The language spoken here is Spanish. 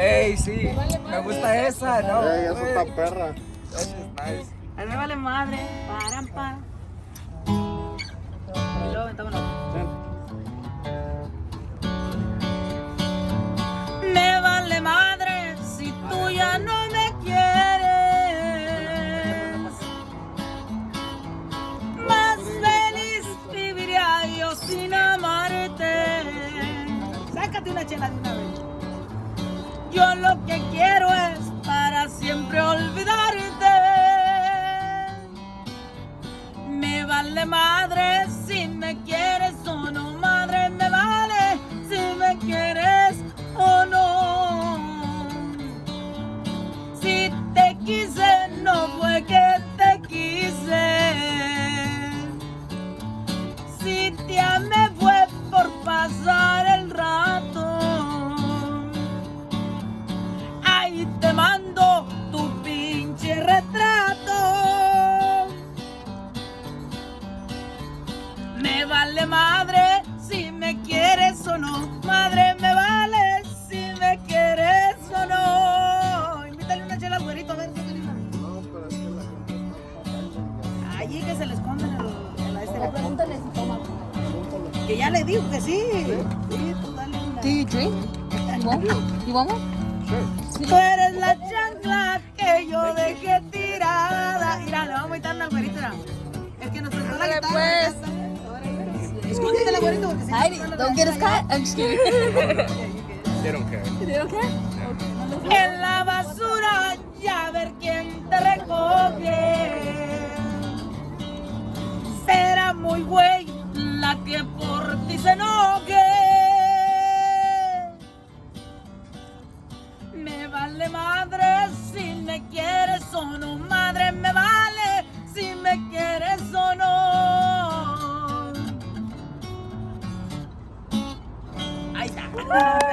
Ey, sí, me gusta esa, ¿no? Ey, esa güey. está perra. Esa es nice. A mí me vale madre. Paran, pa. Y luego aventamos la Me vale madre si tú ya no me quieres. Más feliz viviría yo sin amarte. Sácate una chela de una vez. Madre si me quieres o no, madre, me vale si me quieres o no. Si te quise, no fue que te quise. Si te amé fue por pasar Me vale madre si me quieres o no. Madre, me vale si me quieres o no. Invítale una chela güerito a ver dice. No, pero es que la gente está. Allí que se le esconden en, la este. Pregúntale si toma. Que ya le dijo que sí. Sí, tú dale una. Do you drink? You want one? Tú eres la chancla que yo dejé tirada. Mira, le vamos a quitar al güerito. Es que nos prestó la guitarra. Escóndete la güerito porque si no, Heidi, don't get us caught. I'm just kidding. They don't care. They don't care? En la basura ya ver quién te recoge. Será muy güey la que por ti se enoje. Me vale madre si me quieres o no, madre, me vale si me quieres o no. Bye.